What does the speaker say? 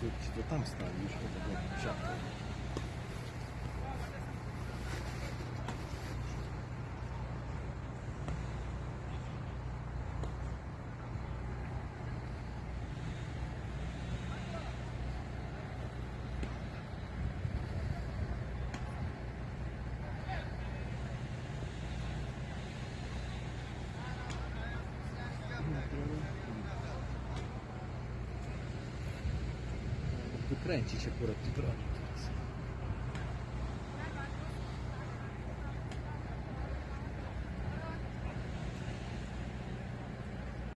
Czy, czy to tam stali Lucreci c'è pure Tigroni.